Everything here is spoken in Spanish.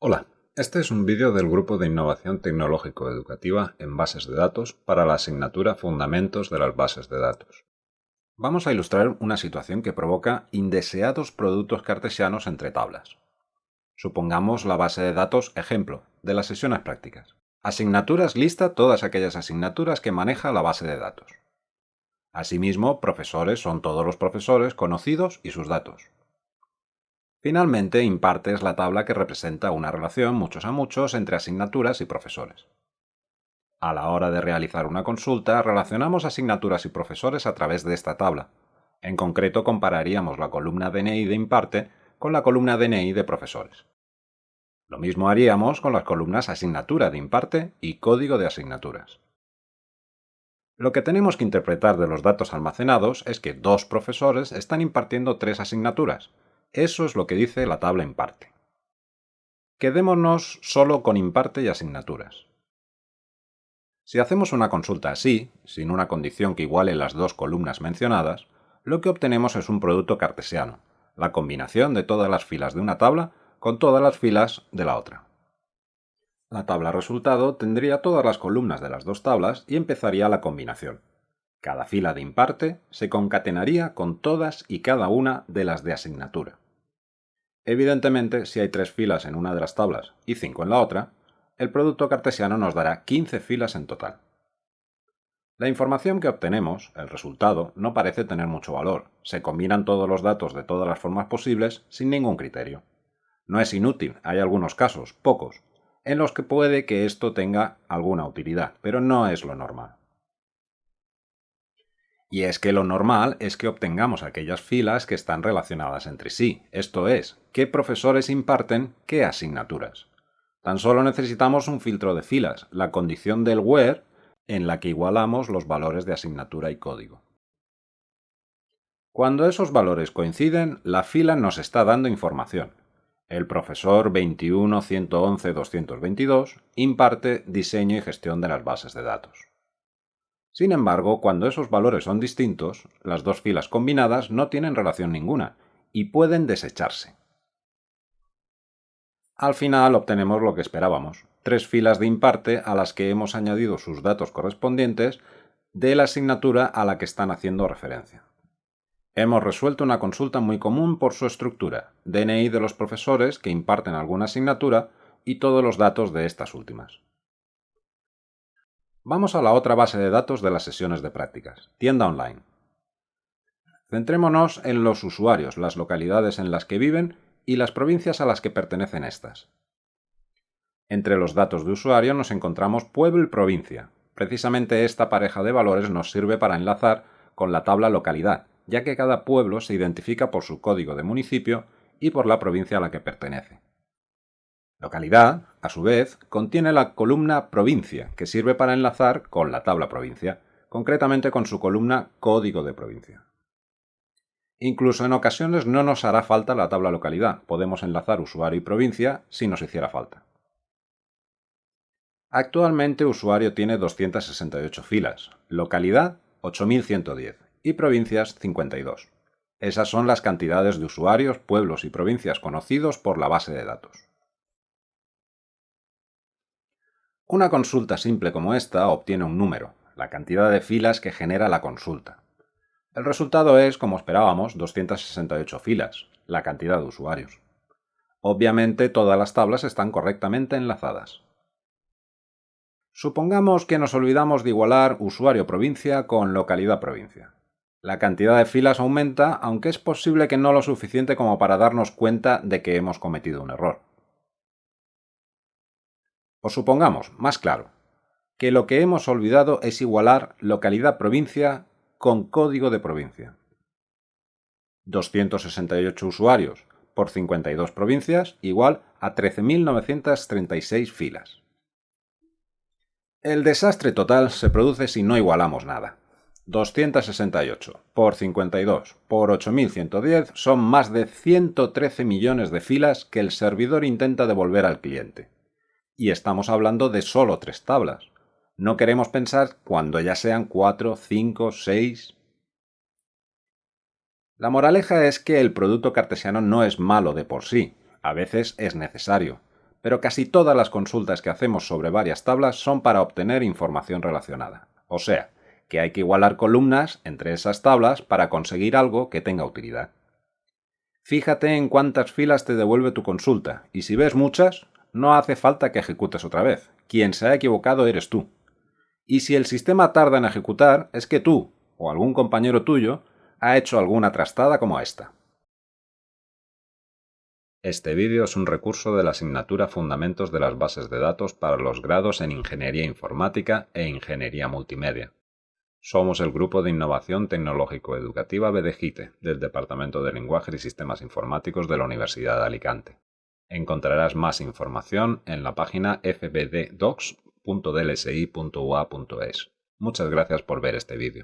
Hola, este es un vídeo del Grupo de Innovación Tecnológico Educativa en Bases de Datos para la asignatura Fundamentos de las Bases de Datos. Vamos a ilustrar una situación que provoca indeseados productos cartesianos entre tablas. Supongamos la base de datos ejemplo de las sesiones prácticas. Asignaturas lista todas aquellas asignaturas que maneja la base de datos. Asimismo, profesores son todos los profesores conocidos y sus datos. Finalmente, imparte es la tabla que representa una relación muchos a muchos entre asignaturas y profesores. A la hora de realizar una consulta, relacionamos asignaturas y profesores a través de esta tabla. En concreto, compararíamos la columna DNI de imparte con la columna DNI de profesores. Lo mismo haríamos con las columnas asignatura de imparte y código de asignaturas. Lo que tenemos que interpretar de los datos almacenados es que dos profesores están impartiendo tres asignaturas, eso es lo que dice la tabla imparte. Quedémonos solo con imparte y asignaturas. Si hacemos una consulta así, sin una condición que iguale las dos columnas mencionadas, lo que obtenemos es un producto cartesiano, la combinación de todas las filas de una tabla con todas las filas de la otra. La tabla resultado tendría todas las columnas de las dos tablas y empezaría la combinación. Cada fila de imparte se concatenaría con todas y cada una de las de asignatura. Evidentemente, si hay tres filas en una de las tablas y cinco en la otra, el producto cartesiano nos dará 15 filas en total. La información que obtenemos, el resultado, no parece tener mucho valor. Se combinan todos los datos de todas las formas posibles sin ningún criterio. No es inútil, hay algunos casos, pocos, en los que puede que esto tenga alguna utilidad, pero no es lo normal. Y es que lo normal es que obtengamos aquellas filas que están relacionadas entre sí, esto es, qué profesores imparten qué asignaturas. Tan solo necesitamos un filtro de filas, la condición del where, en la que igualamos los valores de asignatura y código. Cuando esos valores coinciden, la fila nos está dando información. El profesor 21.111.222 imparte diseño y gestión de las bases de datos. Sin embargo, cuando esos valores son distintos, las dos filas combinadas no tienen relación ninguna y pueden desecharse. Al final obtenemos lo que esperábamos, tres filas de imparte a las que hemos añadido sus datos correspondientes de la asignatura a la que están haciendo referencia. Hemos resuelto una consulta muy común por su estructura, DNI de los profesores que imparten alguna asignatura y todos los datos de estas últimas. Vamos a la otra base de datos de las sesiones de prácticas, tienda online. Centrémonos en los usuarios, las localidades en las que viven y las provincias a las que pertenecen estas. Entre los datos de usuario nos encontramos pueblo y provincia. Precisamente esta pareja de valores nos sirve para enlazar con la tabla localidad, ya que cada pueblo se identifica por su código de municipio y por la provincia a la que pertenece. Localidad, a su vez, contiene la columna provincia, que sirve para enlazar con la tabla provincia, concretamente con su columna código de provincia. Incluso en ocasiones no nos hará falta la tabla localidad, podemos enlazar usuario y provincia si nos hiciera falta. Actualmente usuario tiene 268 filas, localidad 8110 y provincias 52. Esas son las cantidades de usuarios, pueblos y provincias conocidos por la base de datos. Una consulta simple como esta obtiene un número, la cantidad de filas que genera la consulta. El resultado es, como esperábamos, 268 filas, la cantidad de usuarios. Obviamente todas las tablas están correctamente enlazadas. Supongamos que nos olvidamos de igualar usuario-provincia con localidad-provincia. La cantidad de filas aumenta, aunque es posible que no lo suficiente como para darnos cuenta de que hemos cometido un error. Supongamos, más claro, que lo que hemos olvidado es igualar localidad-provincia con código de provincia. 268 usuarios por 52 provincias igual a 13.936 filas. El desastre total se produce si no igualamos nada. 268 por 52 por 8110 son más de 113 millones de filas que el servidor intenta devolver al cliente y estamos hablando de solo tres tablas. No queremos pensar cuando ya sean cuatro, cinco, seis... La moraleja es que el producto cartesiano no es malo de por sí, a veces es necesario, pero casi todas las consultas que hacemos sobre varias tablas son para obtener información relacionada. O sea, que hay que igualar columnas entre esas tablas para conseguir algo que tenga utilidad. Fíjate en cuántas filas te devuelve tu consulta, y si ves muchas, no hace falta que ejecutes otra vez. Quien se ha equivocado eres tú. Y si el sistema tarda en ejecutar, es que tú, o algún compañero tuyo, ha hecho alguna trastada como esta. Este vídeo es un recurso de la asignatura Fundamentos de las Bases de Datos para los grados en Ingeniería Informática e Ingeniería Multimedia. Somos el Grupo de Innovación Tecnológico-Educativa BDGITE del Departamento de Lenguaje y Sistemas Informáticos de la Universidad de Alicante. Encontrarás más información en la página fbddocs.dlsi.ua.es. Muchas gracias por ver este vídeo.